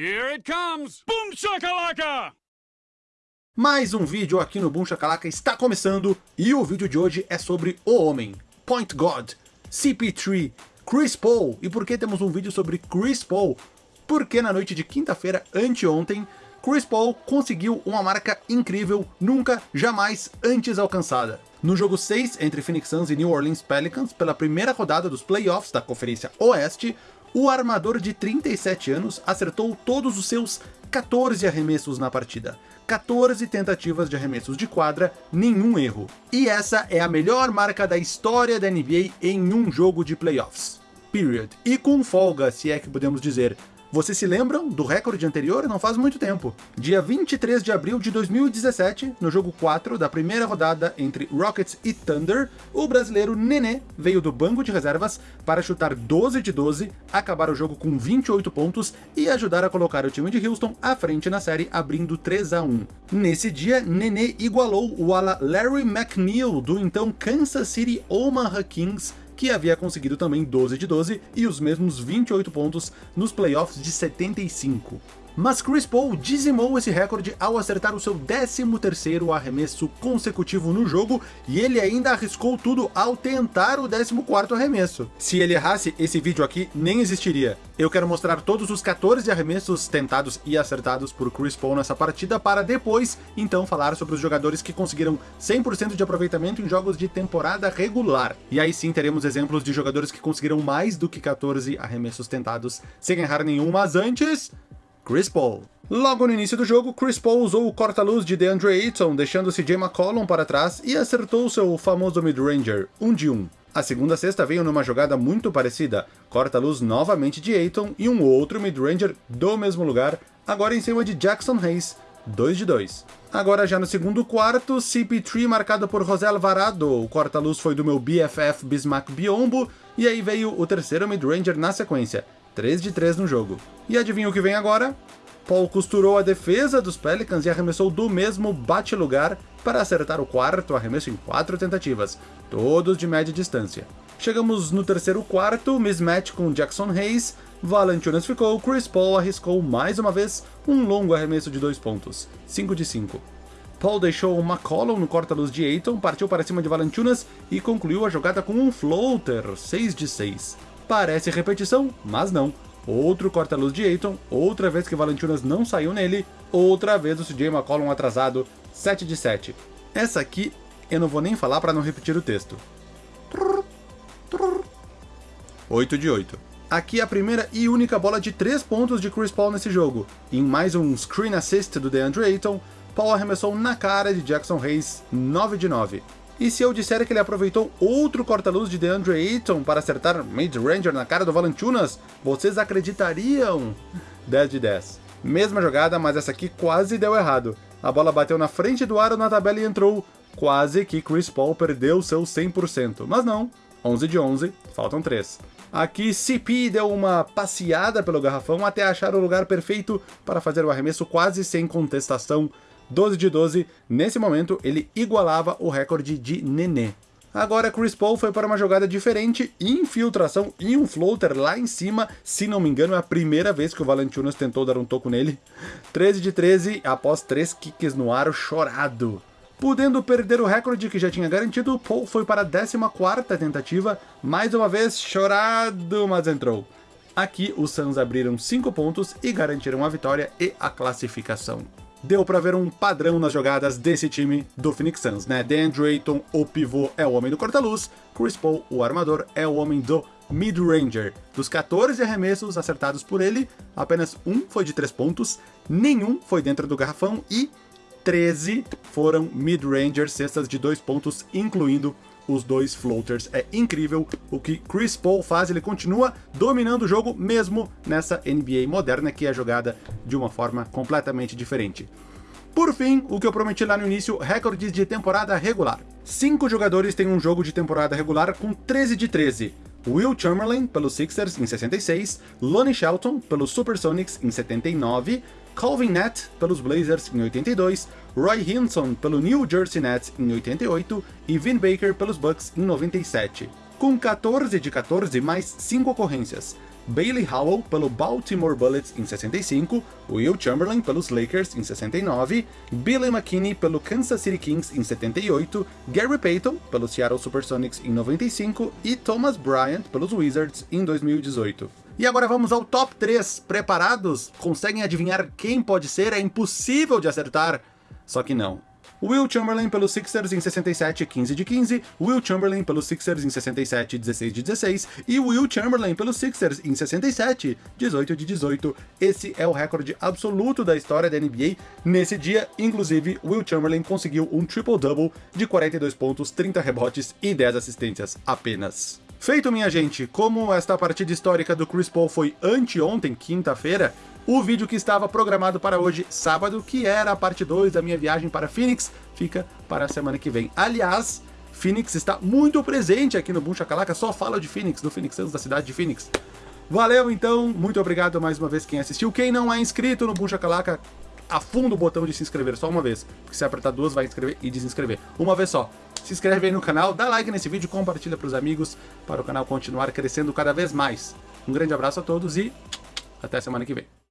Here it comes! Boom shakalaka! Mais um vídeo aqui no Boom Shakalaka está começando, e o vídeo de hoje é sobre o homem, Point God, CP3, Chris Paul. E por que temos um vídeo sobre Chris Paul? Porque na noite de quinta-feira, anteontem, Chris Paul conseguiu uma marca incrível, nunca, jamais antes alcançada. No jogo 6 entre Phoenix Suns e New Orleans Pelicans, pela primeira rodada dos playoffs da Conferência Oeste, o armador de 37 anos acertou todos os seus 14 arremessos na partida. 14 tentativas de arremessos de quadra, nenhum erro. E essa é a melhor marca da história da NBA em um jogo de playoffs. Period. E com folga, se é que podemos dizer, vocês se lembram do recorde anterior? Não faz muito tempo. Dia 23 de abril de 2017, no jogo 4 da primeira rodada entre Rockets e Thunder, o brasileiro Nenê veio do banco de reservas para chutar 12 de 12, acabar o jogo com 28 pontos e ajudar a colocar o time de Houston à frente na série, abrindo 3 a 1. Nesse dia, Nenê igualou o ala Larry McNeil do então Kansas City Omaha Kings que havia conseguido também 12 de 12 e os mesmos 28 pontos nos playoffs de 75. Mas Chris Paul dizimou esse recorde ao acertar o seu 13º arremesso consecutivo no jogo, e ele ainda arriscou tudo ao tentar o 14º arremesso. Se ele errasse, esse vídeo aqui nem existiria. Eu quero mostrar todos os 14 arremessos tentados e acertados por Chris Paul nessa partida, para depois, então, falar sobre os jogadores que conseguiram 100% de aproveitamento em jogos de temporada regular. E aí sim teremos exemplos de jogadores que conseguiram mais do que 14 arremessos tentados sem errar nenhum, mas antes... Chris Paul. Logo no início do jogo, Chris Paul usou o corta-luz de DeAndre Ayton, deixando CJ McCollum para trás e acertou seu famoso mid-ranger, 1 um de 1. Um. A segunda cesta veio numa jogada muito parecida, corta-luz novamente de Ayton e um outro mid-ranger do mesmo lugar, agora em cima de Jackson Hayes, 2 de 2. Agora já no segundo quarto, CP3 marcado por José Alvarado, o corta-luz foi do meu BFF Bismack Biombo, e aí veio o terceiro mid-ranger na sequência, 3 de 3 no jogo. E adivinha o que vem agora? Paul costurou a defesa dos Pelicans e arremessou do mesmo bate-lugar para acertar o quarto arremesso em quatro tentativas, todos de média distância. Chegamos no terceiro quarto, mismatch com Jackson Hayes, Valanciunas ficou, Chris Paul arriscou mais uma vez um longo arremesso de dois pontos, 5 de 5. Paul deixou McCollum no corta-luz de Ayton, partiu para cima de Valanciunas e concluiu a jogada com um floater, 6 de 6. Parece repetição, mas não. Outro corta-luz de Ayton, outra vez que Valentinas não saiu nele, outra vez o CJ McCollum atrasado, 7 de 7. Essa aqui eu não vou nem falar para não repetir o texto. 8 de 8. Aqui a primeira e única bola de 3 pontos de Chris Paul nesse jogo. Em mais um screen assist do DeAndre Ayton, Paul arremessou na cara de Jackson Hayes, 9 de 9. E se eu disser que ele aproveitou outro corta-luz de DeAndre Ayton para acertar mid-ranger na cara do Valanciunas, vocês acreditariam? 10 de 10. Mesma jogada, mas essa aqui quase deu errado. A bola bateu na frente do aro na tabela e entrou. Quase que Chris Paul perdeu seu 100%, mas não. 11 de 11, faltam 3. Aqui CP deu uma passeada pelo garrafão até achar o lugar perfeito para fazer o arremesso quase sem contestação 12 de 12, nesse momento ele igualava o recorde de Nenê. Agora Chris Paul foi para uma jogada diferente, infiltração e um floater lá em cima, se não me engano é a primeira vez que o Valanciunas tentou dar um toco nele. 13 de 13, após 3 kicks no aro chorado. Podendo perder o recorde que já tinha garantido, Paul foi para a 14ª tentativa, mais uma vez chorado, mas entrou. Aqui os Suns abriram 5 pontos e garantiram a vitória e a classificação deu para ver um padrão nas jogadas desse time do Phoenix Suns, né? DeAndre Ayton, o pivô, é o homem do corta-luz, Chris Paul, o armador, é o homem do mid-ranger. Dos 14 arremessos acertados por ele, apenas um foi de 3 pontos, nenhum foi dentro do garrafão e 13 foram mid-ranger, cestas de 2 pontos, incluindo os dois floaters. É incrível o que Chris Paul faz, ele continua dominando o jogo mesmo nessa NBA moderna que é jogada de uma forma completamente diferente. Por fim, o que eu prometi lá no início, recordes de temporada regular. Cinco jogadores têm um jogo de temporada regular com 13 de 13. Will Chamberlain, pelos Sixers, em 66, Lonnie Shelton, pelos Supersonics, em 79, Calvin Nett, pelos Blazers, em 82, Roy Hinson, pelo New Jersey Nets, em 88, e Vin Baker, pelos Bucks, em 97. Com 14 de 14, mais 5 ocorrências. Bailey Howell pelo Baltimore Bullets em 65, Will Chamberlain pelos Lakers em 69, Billy McKinney pelo Kansas City Kings em 78, Gary Payton pelo Seattle Supersonics em 95 e Thomas Bryant pelos Wizards em 2018. E agora vamos ao top 3. Preparados? Conseguem adivinhar quem pode ser? É impossível de acertar. Só que não. Will Chamberlain pelos Sixers em 67, 15 de 15, Will Chamberlain pelos Sixers em 67, 16 de 16, e Will Chamberlain pelos Sixers em 67, 18 de 18. Esse é o recorde absoluto da história da NBA. Nesse dia, inclusive, Will Chamberlain conseguiu um triple-double de 42 pontos, 30 rebotes e 10 assistências apenas. Feito, minha gente, como esta partida histórica do Chris Paul foi anteontem, quinta-feira, o vídeo que estava programado para hoje, sábado, que era a parte 2 da minha viagem para Phoenix, fica para a semana que vem. Aliás, Phoenix está muito presente aqui no Boom Shakalaka, só fala de Phoenix, do Phoenix Suns, da cidade de Phoenix. Valeu então, muito obrigado mais uma vez quem assistiu. Quem não é inscrito no Boom Shakalaka, afunda o botão de se inscrever só uma vez, porque se apertar duas vai inscrever e desinscrever. Uma vez só. Se inscreve aí no canal, dá like nesse vídeo, compartilha para os amigos, para o canal continuar crescendo cada vez mais. Um grande abraço a todos e até semana que vem.